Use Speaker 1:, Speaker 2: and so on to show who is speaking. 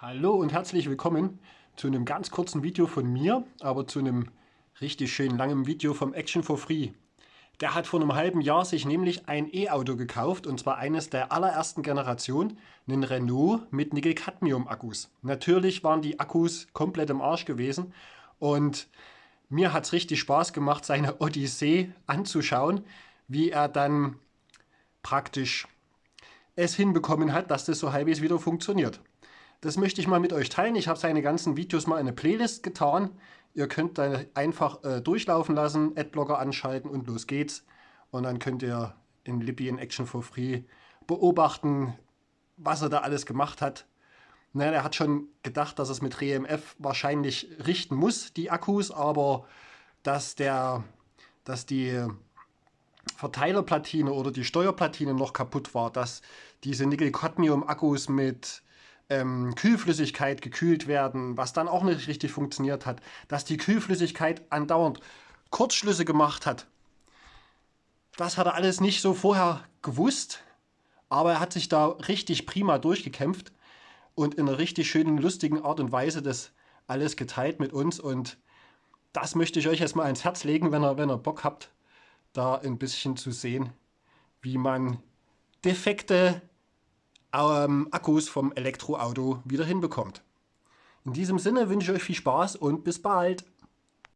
Speaker 1: Hallo und herzlich willkommen zu einem ganz kurzen Video von mir, aber zu einem richtig schön langen Video vom Action for Free. Der hat vor einem halben Jahr sich nämlich ein E-Auto gekauft und zwar eines der allerersten Generation, einen Renault mit Nickel-Cadmium-Akkus. Natürlich waren die Akkus komplett im Arsch gewesen und mir hat es richtig Spaß gemacht, seine Odyssee anzuschauen, wie er dann praktisch es hinbekommen hat, dass das so halbwegs wieder funktioniert. Das möchte ich mal mit euch teilen. Ich habe seine ganzen Videos mal in eine Playlist getan. Ihr könnt da einfach äh, durchlaufen lassen, Adblocker anschalten und los geht's. Und dann könnt ihr in Libby in Action for Free beobachten, was er da alles gemacht hat. Naja, er hat schon gedacht, dass es mit REMF wahrscheinlich richten muss, die Akkus, aber dass, der, dass die Verteilerplatine oder die Steuerplatine noch kaputt war, dass diese Nickel-Cadmium-Akkus mit ähm, Kühlflüssigkeit gekühlt werden, was dann auch nicht richtig funktioniert hat, dass die Kühlflüssigkeit andauernd Kurzschlüsse gemacht hat. Das hat er alles nicht so vorher gewusst, aber er hat sich da richtig prima durchgekämpft und in einer richtig schönen, lustigen Art und Weise das alles geteilt mit uns und das möchte ich euch erstmal ans Herz legen, wenn ihr, wenn ihr Bock habt, da ein bisschen zu sehen, wie man defekte ähm, Akkus vom Elektroauto wieder hinbekommt. In diesem Sinne wünsche ich euch viel Spaß und bis bald.